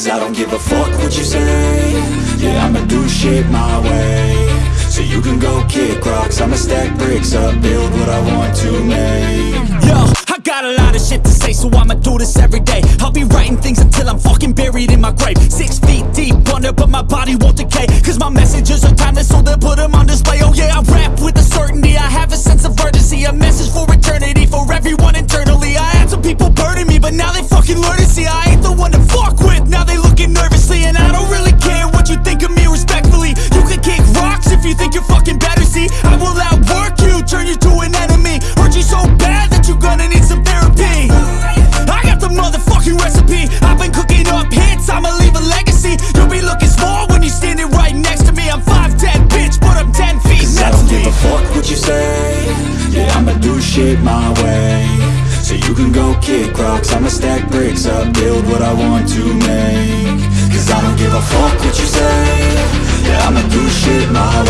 Cause I don't give a fuck what you say Yeah, I'ma do shit my way So you can go kick rocks I'ma stack bricks up, build what I want to make Yo, I got a lot of shit to say, so I'ma do this every day. I'll be writing things until I'm fucking buried in my grave. Six feet deep under, but my body won't decay. Cause my messages are timeless, so they'll put them on display. Oh yeah, you say? Yeah, I'ma do shit my way. So you can go kick rocks. I'ma stack bricks up, build what I want to make. Cause I don't give a fuck what you say. Yeah, I'ma do shit my way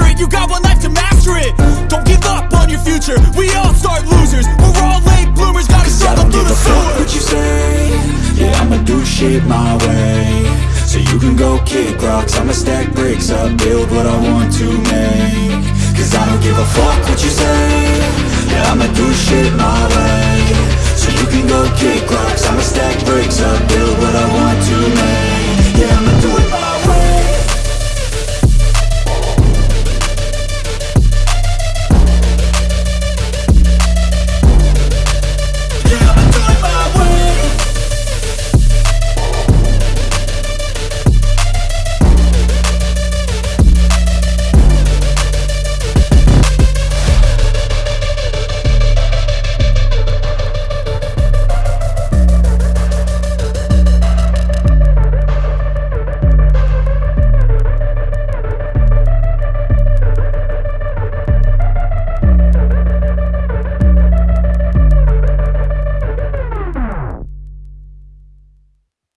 capture it. You got one life to master it. Don't give up on your future. We all start losers. We're all late bloomers, gotta struggle through the sewer. what you say Yeah, I'ma do shit my way So you can go kick rocks I'ma stack bricks up, build what I want to make Cause I don't give a fuck what you say Yeah, I'ma do shit my